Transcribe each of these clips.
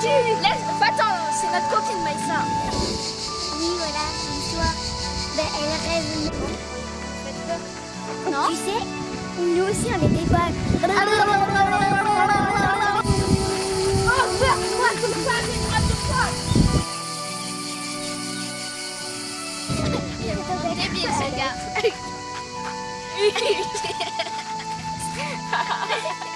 foutu Laisse... Attends, c'est notre coquine Maïssa. Oui, voilà, c'est toi. Ben, elle rêve. Non? Tu sais, nous aussi on était folles. Oh, meurs-toi comme ça, c'est grave de folle Débile ce gars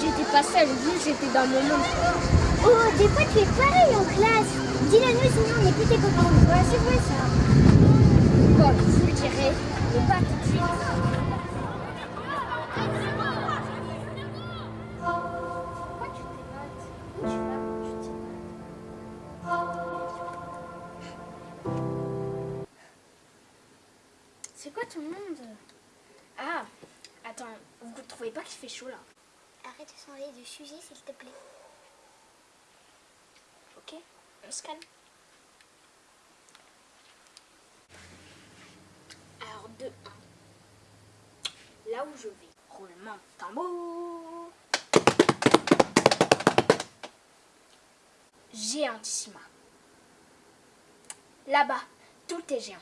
j'étais pas seule, j'étais dans mon monde. Oh, des fois tu es pareil en classe. Dis-le nous, sinon on n'est plus tes copains. Ouais, c'est vrai ça. Bon, je vous le dirai, mais pas C'est quoi ton monde Ah, attends, vous ne trouvez pas qu'il fait chaud là Arrête de changer de sujet s'il te plaît. Ok, on se calme. Alors, de 1. Là où je vais, roulement de tambour. Géantissima. Là-bas, tout est géant.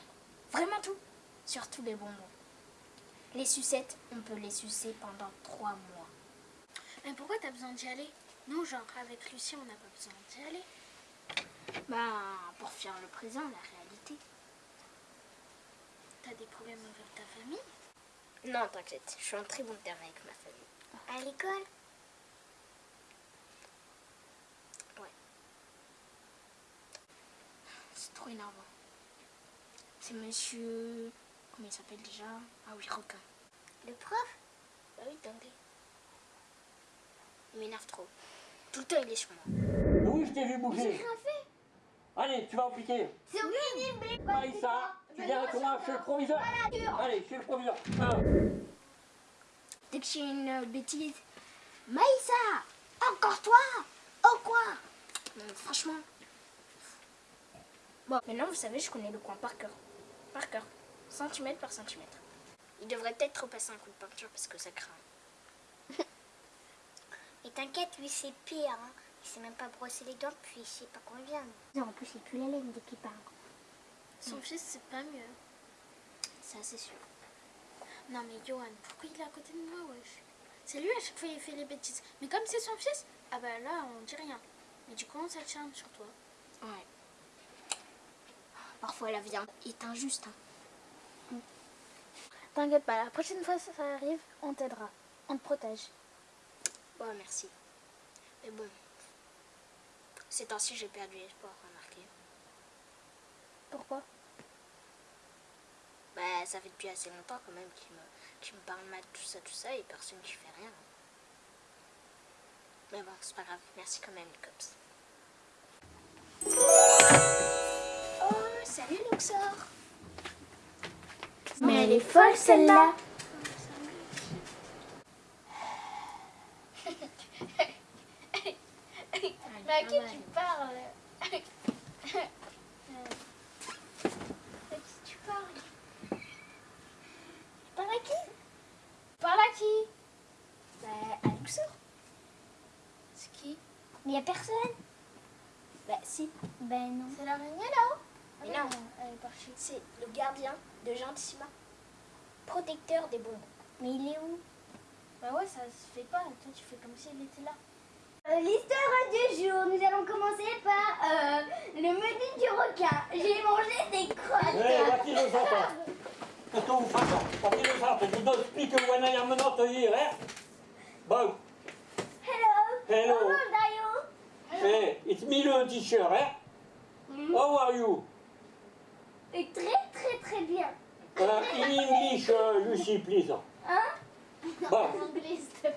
Vraiment tout. Surtout les bonbons. Les sucettes, on peut les sucer pendant 3 mois. Mais pourquoi t'as besoin d'y aller? Nous, genre, avec Lucie, on n'a pas besoin d'y aller. Ben, pour faire le présent, la réalité. T'as des problèmes avec ta famille? Non, t'inquiète, je suis en très bon terme avec ma famille. À l'école? C'est trop énervant. C'est monsieur... Comment il s'appelle déjà Ah oui, Requin. Le prof? Bah oui, d'anglais. Il m'énerve trop. Tout le temps, il est sur moi. Oui, je t'ai vu bouger. Allez, tu vas en piquer. C'est horrible Maïssa, tu viens avec moi chez le proviseur. Allez, chez le proviseur. Ah. Dès que j'ai une euh, bêtise... Maïssa Encore toi? Oh quoi? Non, franchement... Bon, maintenant, vous savez, je connais le coin par cœur. Par cœur. Centimètre par centimètre. Il devrait peut-être repasser un coup de peinture parce que ça craint. Et t'inquiète, lui c'est pire. Hein. Il sait même pas brosser les dents depuis je sais pas combien. Non, en plus il pue la laine dès qu'il parle. Son fils, c'est pas mieux. Ça, c'est sûr. Non, mais Johan, pourquoi il est à côté de moi, wesh? C'est lui, à chaque fois, il fait les bêtises. Mais comme c'est son fils, ah bah là, on dit rien. Mais du coup, on s'acharne sur toi. Ouais. Parfois, la vie est injuste. hein. T'inquiète pas, la prochaine fois que ça arrive, on t'aidera. On te protège. Bon, merci. Mais bon, ces temps-ci, j'ai perdu espoir, remarquez. Pourquoi? Bah, ça fait depuis assez longtemps quand même qu'il me, qu'il me parle mal, tout ça, tout ça, et personne qui fait rien. Mais bon, c'est pas grave. Merci quand même, les cops. Oh, salut, Luxor Mais elle est folle celle-là. Mais à qui tu parles? À qui tu parles? À qui? Parle à qui? Bah, à Luxor. C'est qui? Mais y a personne. Bah, si. Ben non. C'est l'araignée là-haut Mais non, Elle est partie. c'est le gardien de Gentissima. Protecteur des bonbons. Mais il est où? Bah ouais, ça se fait pas. Toi, tu fais comme si elle était là. Euh, L'histoire du jour, nous allons commencer par euh, le menu du requin. J'ai mangé des crottes. Eh, voici. Qu'est-ce que vous faites Voici enfants. Je vous explique où on est à menotte hier, hein? Bon, Hello. hello. How old are you? Hey, it's me le t-shirt, hein? How are you? Et très très très bien. Uh, in English, uh, Lucy, please. Hein? Bon.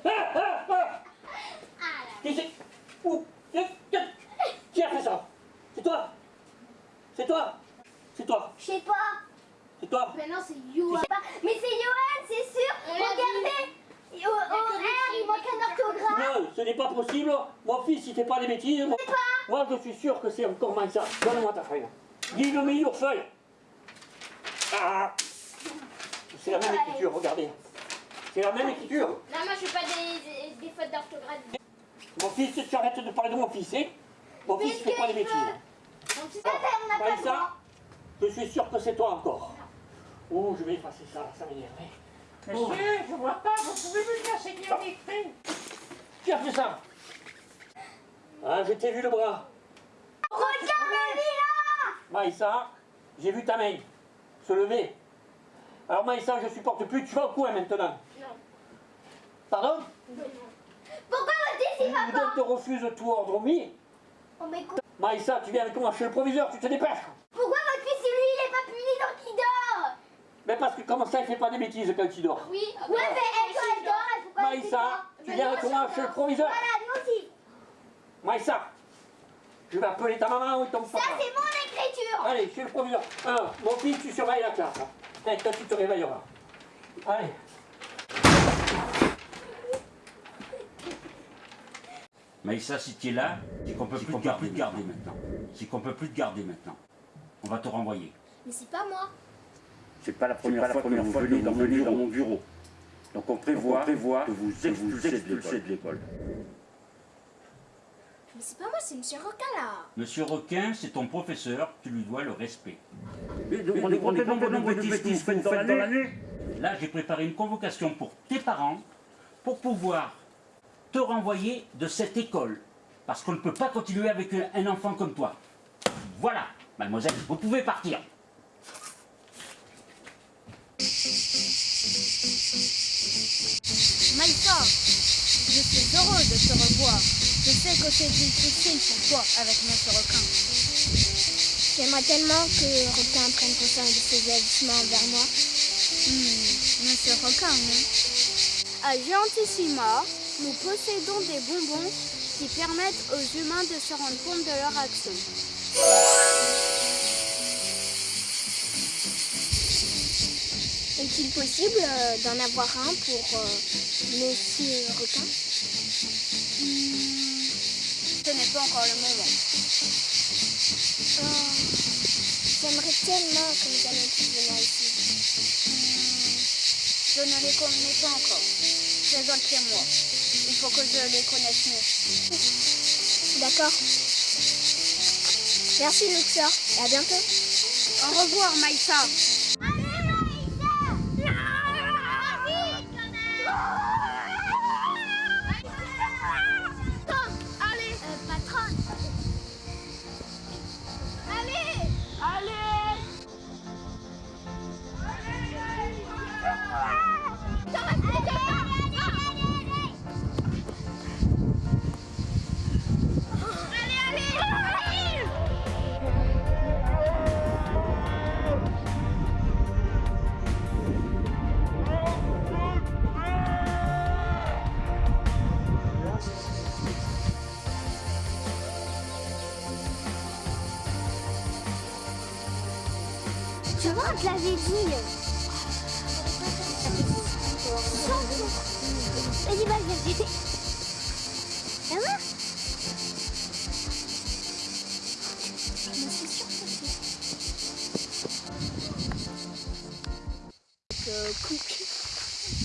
Ah, ah, ah. Qui c'est Où Qui a fait ça C'est toi C'est toi C'est toi Je sais pas. C'est toi Mais non, c'est pas. Mais c'est Johan, c'est sûr. Regardez. Au, au R, il manque un orthographe. Non, ce n'est pas possible. Mon fils, il fait pas des bêtises. Moi, moi, je suis sûr que c'est encore mal ça. Donne-moi ta feuille. Your feuille. Ah C'est la même écriture, regardez. C'est la même écriture. Non, moi je fais pas des, des, fautes d'orthographe. Mon fils, tu arrêtes de parler de mon fils, hein Mon fils, il fait pas des bêtises. Mon papa, on n'a pas le Maïssa, droit. je suis sûr que c'est toi encore. Oh, je vais effacer ça, ça m'énerve. Monsieur, je vois pas, vous pouvez me enseigner en écrit Qui a fait ça Ah, je t'ai vu le bras. Regarde là Maïssa, j'ai vu ta main se lever. Alors Maïssa, je supporte plus, tu vas au coin maintenant. Non. Pardon? Pourquoi votre fils il va Tu pas te refuses tout ordre mis. Oh, mais quoi Maïssa, tu viens avec moi chez le proviseur, tu te dépêches. Pourquoi votre fils, lui, il est pas puni donc il dort? Mais parce que comment ça, il fait pas des bêtises quand il dort Oui, ah Ouais, mais elle, quand elle dort, elle faut pas Maïssa, tu Mais viens non, avec moi chez le proviseur. Voilà, nous aussi. Maïssa, je vais appeler ta maman ou ton Ça, papa. c'est mon Allez, chez le proviseur. Alors, mon fils, tu surveilles la classe. hein. Et toi, tu te réveilleras. Allez. Maïssa, si tu es là, c'est qu'on peut plus te garder, garder maintenant. C'est qu'on peut plus te garder maintenant. On va te renvoyer. Mais c'est pas moi. C'est pas la première fois, que vous venez dans, mon bureau. dans mon bureau. Donc on prévoit, que vous expulsez de l'école. Mais c'est pas moi, c'est Monsieur Roca là. Monsieur Requin, c'est ton professeur, tu lui dois le respect. Mais le nombre de bêtises que vous faites dans l'année Là, j'ai préparé une convocation pour tes parents pour pouvoir te renvoyer de cette école. Parce qu'on ne peut pas continuer avec un- enfant comme toi. Voilà, mademoiselle, vous pouvez partir. Maïssa, je suis heureux de te revoir. Je sais que c'est difficile pour toi avec notre requin. J'aimerais tellement que Requin prenne conscience de ses agissements envers moi. Hmm, monsieur requin, non À Gentissima, nous possédons des bonbons qui permettent aux humains de se rendre compte de leur action. Est-il possible euh, d'en avoir un pour euh, Monsieur Requin? Pas encore le moment. Oh, J'aimerais tellement que nous allions tous venir ici. Je ne les connais pas encore. Présentez-moi. Il faut que je les connaisse mieux. D'accord. Merci Luxor et à bientôt. Au revoir, Maïssa. Te l'avait dit. Vas-y, vas-y, vas-y.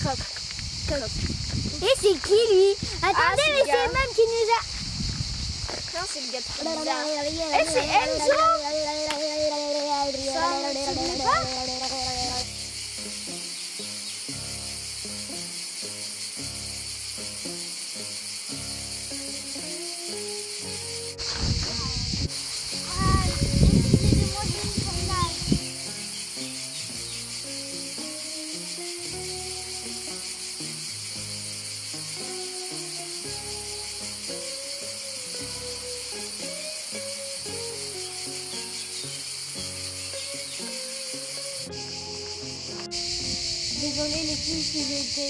Coq. Coq. Et c'est qui lui? Attendez, c'est mais c'est même qui nous a. Non, c'est le gars. Eh, c'est Enzo Tá?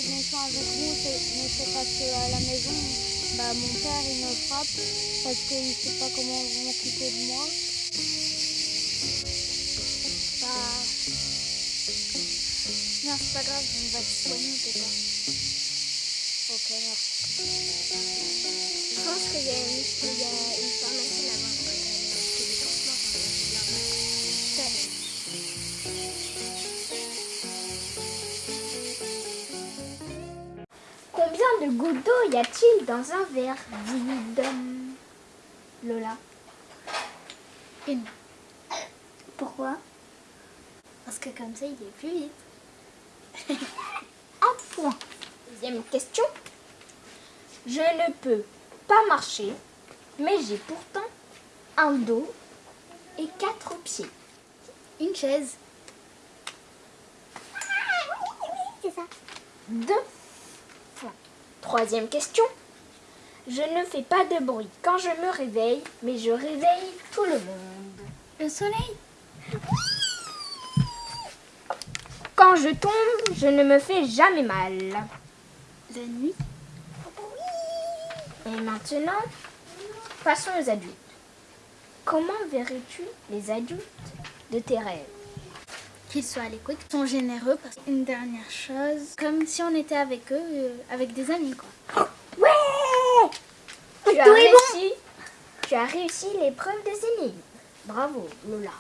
Méchant avec c'est- mais c'est parce que à la maison, bah, mon père il me frappe parce qu'il ne sait pas comment m'occuper de moi. Bah. Non, c'est pas grave, on va te soigner, pas. Ok, merci. Je pense qu'il y a une, il y a une pharmacie Combien de gouttes d'eau y a-t-il dans un verre vide Lola. Une. Pourquoi? Parce que comme ça, il est plus vite. Un point. Deuxième question. Je ne peux pas marcher, mais j'ai pourtant un dos et quatre pieds. Une chaise. C'est ça. Deux. Troisième question. Je ne fais pas de bruit quand je me réveille, mais je réveille tout le monde. Le soleil. Quand je tombe, je ne me fais jamais mal. La nuit. Et maintenant, passons aux adultes. Comment verrais-tu les adultes de tes rêves? Qu'ils soient à l'écoute, qu'ils sont généreux. Parce une dernière chose, comme si on était avec eux, euh, avec des amis quoi. Ouais tu as, réussi, tu as réussi l'épreuve des énigmes. Bravo, Lola.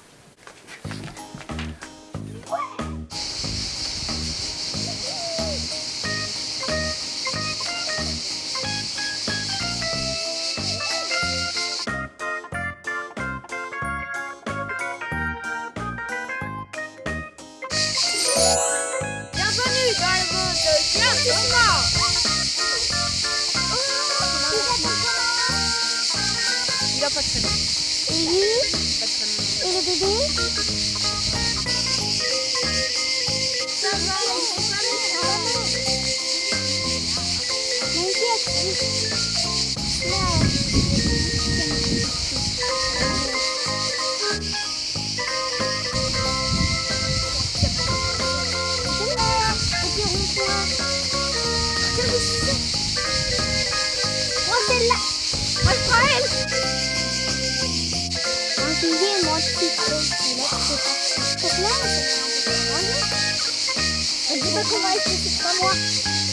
On dit pas qu'on va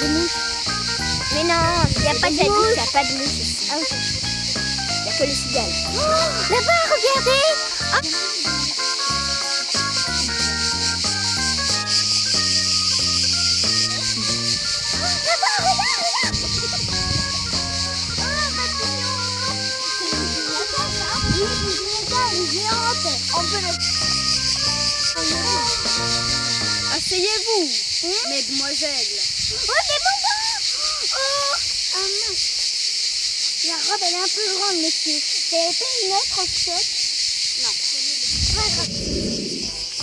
Mais non, il n'y a pas d'adultes, il n'y a pas de mouches ici. Ah, ok. Il n'y a que les cigales. Là-bas, regardez Asseyez-vous, mesdemoiselles. Oh, Oh Ah mince La robe, elle est un peu grande, monsieur. Vous avez pas une autre en shot Non. Pas grave.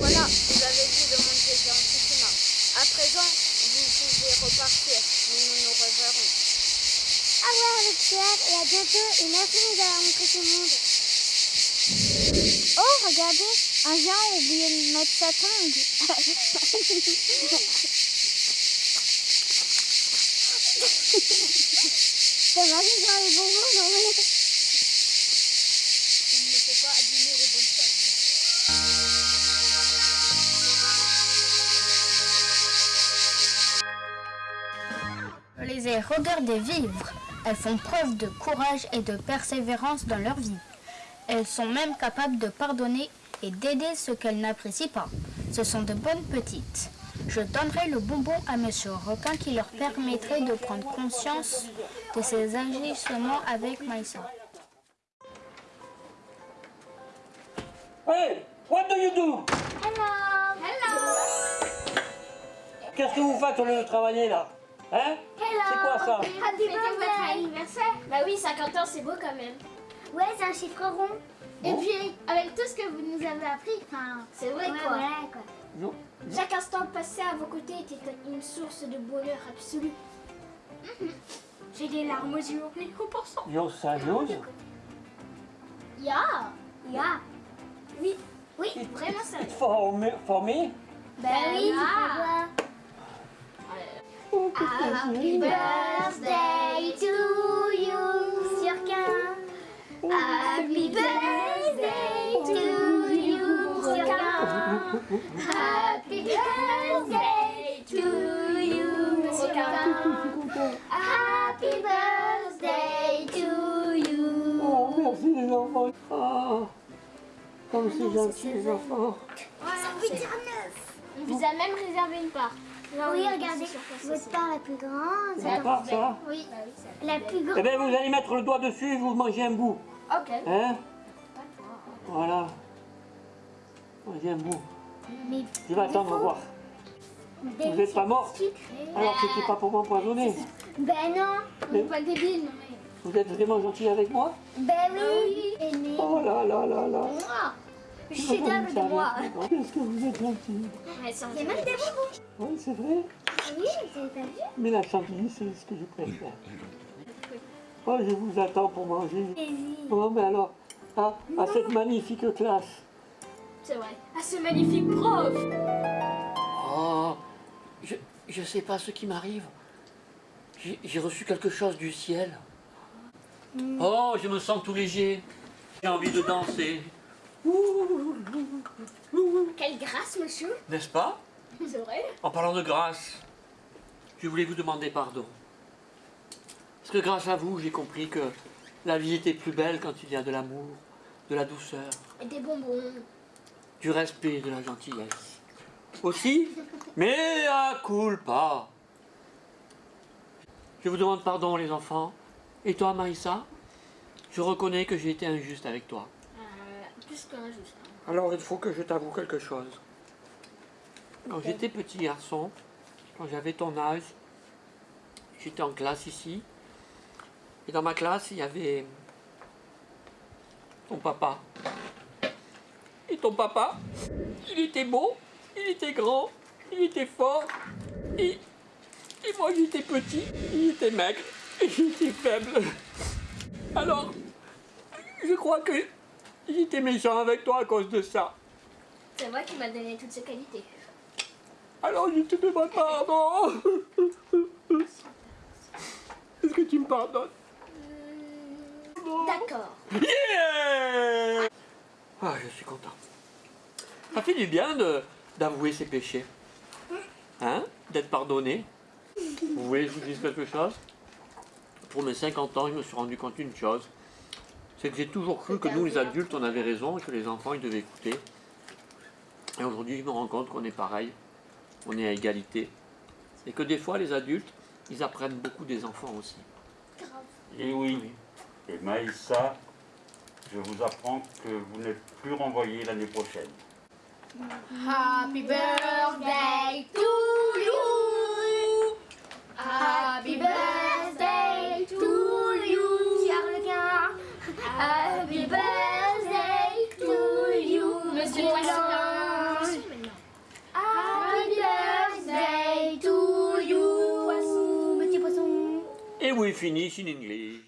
Voilà, vous avez vu le monde des antiquements. À présent, vous pouvez repartir. Nous nous, nous reverrons. Au revoir, le Pierre, et à bientôt. Et merci de nous avoir montré ce monde. Oh, regardez, un géant a oublié de mettre sa tongue. Ça m'arrive dans les bonbons, non mais... Il ne faut pas abîmer les bonnes choses. Je les ai regardées vivre. Elles font preuve de courage et de persévérance dans leur vie. Elles sont même capables de pardonner et d'aider ceux qu'elles n'apprécient pas. Ce sont de bonnes petites. Je donnerai le bonbon à Monsieur Requin qui leur permettrait de prendre conscience de ses agissements avec Maïssa. Hey, what do you do? Qu'est-ce que vous faites au lieu de travailler là? Hein? C'est quoi ça? Happy votre anniversaire. Bah oui, 50 ans, c'est beau quand même. Ouais, c'est un chiffre rond. Et puis, avec tout ce que vous nous avez appris, enfin, C'est vrai Ouais, quoi. voilà, quoi. Non. Chaque instant passé à vos côtés était une source de bonheur absolu. J'ai les larmes aux yeux en y repensant. Yo, sérieuse Ya Ya Oui, oui, vraiment ça. For me, for me? Ben oui, Ah. Oh, que Happy birthday Happy birthday to you sur qu'un Happy birthday to you Oh, merci les enfants. Ah, comme c'est gentil les enfants. On vous a même réservé une part. Oui, regardez, votre part la plus grande. C'est pas ça Oui, la plus grande. Eh bien, vous allez mettre le doigt dessus et vous mangez un bout. Ok. Hein Voilà. Mangez un bout. Mais Je vais attendre voir. Vous n'êtes pas mort Alors, c'était pas pour m'empoisonner. Ben non, Mais Pas débile. vous êtes vraiment gentil avec moi? Ben oui. Oh là là là là. Je suis dingue de moi. Qu'est-ce que vous êtes gentil. A même des bonbons. Oui, c'est vrai. Oui, vous avez pas vu? Mais la chantilly, c'est ce que je préfère. Oh, je vous attends pour manger. Oh, mais alors, à, à cette magnifique classe. C'est vrai. Ah, ce magnifique prof. Oh, je, je sais pas ce qui m'arrive. J'ai j'ai reçu quelque chose du ciel. Oh, je me sens tout léger. J'ai envie de danser. Quelle grâce, monsieur. N'est-ce pas? C'est vrai. En parlant de grâce, je voulais vous demander pardon. Parce que grâce à vous, j'ai compris que la vie était plus belle quand il y a de l'amour, de la douceur, Et des bonbons. Du respect et de la gentillesse. Aussi, mais à culpa. Je vous demande pardon, les enfants. Et toi, Marissa? Je reconnais que j'ai été injuste avec toi. Euh, plus qu'un juste. Alors, il faut que je t'avoue quelque chose. Quand j'étais petit garçon, quand j'avais ton âge, j'étais en classe ici. Et dans ma classe, il y avait ton papa. Et ton papa, il était beau, il était grand, il était fort. Et, et moi, j'étais petit, il était maigre, et j'étais faible. Alors, je crois que j'étais méchant avec toi à cause de ça. C'est vrai qu'il m'a donné toutes ses qualités. Alors je te demande pardon. Est-ce que tu me pardonnes? D'accord. Yeah Ah, je suis content. Ça fait du bien d'avouer ses péchés. Hein D'être pardonné. Vous voulez que je vous dise quelque chose Pour mes 50 ans, je me suis rendu compte d'une chose. C'est que j'ai toujours cru que nous, les adultes, on avait raison et que les enfants, ils devaient écouter. Et aujourd'hui, je me rends compte qu'on est pareil. On est à égalité. Et que des fois, les adultes, ils apprennent beaucoup des enfants aussi. Et oui. Et Maïssa, je vous apprends que vous n'êtes plus renvoyé l'année prochaine. Happy birthday to you. Happy birthday to you. Charles Happy birthday to you. Monsieur Poisson. Happy birthday to you. Poisson, petit poisson. Et we finish in English.